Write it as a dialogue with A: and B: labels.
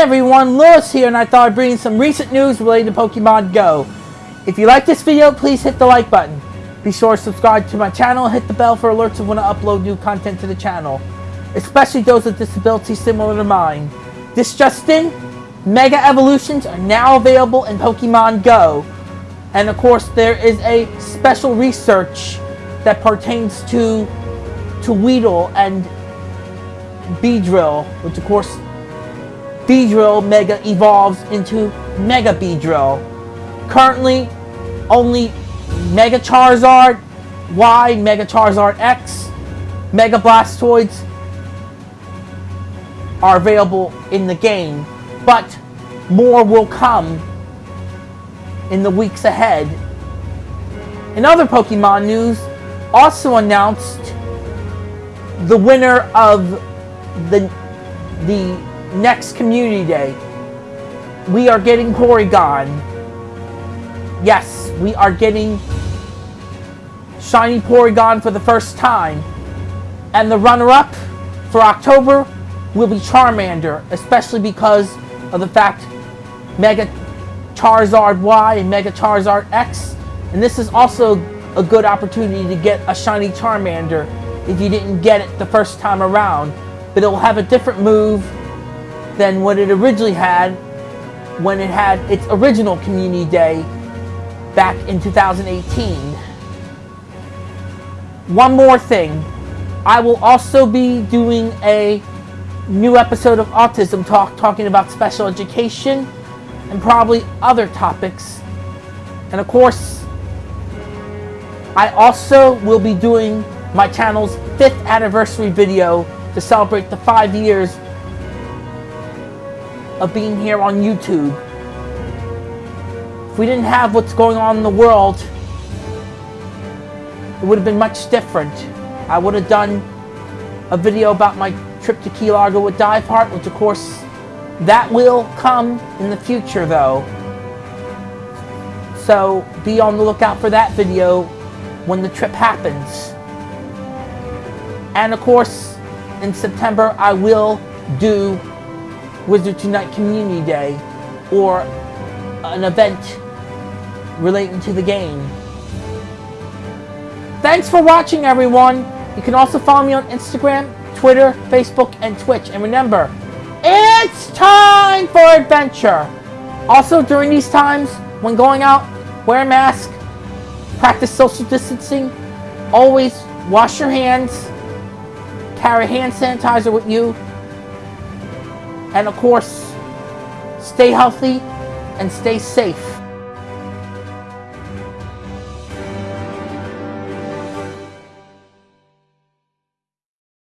A: everyone, Lewis here, and I thought I'd bring you some recent news related to Pokemon Go. If you like this video, please hit the like button. Be sure to subscribe to my channel hit the bell for alerts of when I upload new content to the channel, especially those with disabilities similar to mine. This just in, Mega Evolutions are now available in Pokemon Go. And of course, there is a special research that pertains to, to Weedle and Beedrill, which of course Beedrill Mega evolves into Mega Beedrill. Currently, only Mega Charizard Y, Mega Charizard X, Mega Blastoise are available in the game, but more will come in the weeks ahead. In other Pokemon news, also announced the winner of the the next community day, we are getting Porygon. Yes, we are getting Shiny Porygon for the first time. And the runner-up for October will be Charmander, especially because of the fact Mega Charizard Y and Mega Charizard X. And this is also a good opportunity to get a Shiny Charmander if you didn't get it the first time around. But it will have a different move than what it originally had when it had its original Community Day back in 2018. One more thing. I will also be doing a new episode of Autism Talk talking about special education and probably other topics. And of course, I also will be doing my channel's fifth anniversary video to celebrate the five years of being here on YouTube. If we didn't have what's going on in the world, it would have been much different. I would have done a video about my trip to Key Largo with Diveheart, which of course, that will come in the future though. So be on the lookout for that video when the trip happens. And of course, in September, I will do Wizards Unite Community Day or an event relating to the game. Thanks for watching, everyone. You can also follow me on Instagram, Twitter, Facebook, and Twitch. And remember, it's time for adventure. Also, during these times, when going out, wear a mask, practice social distancing, always wash your hands, carry hand sanitizer with you, and of course, stay healthy and stay safe.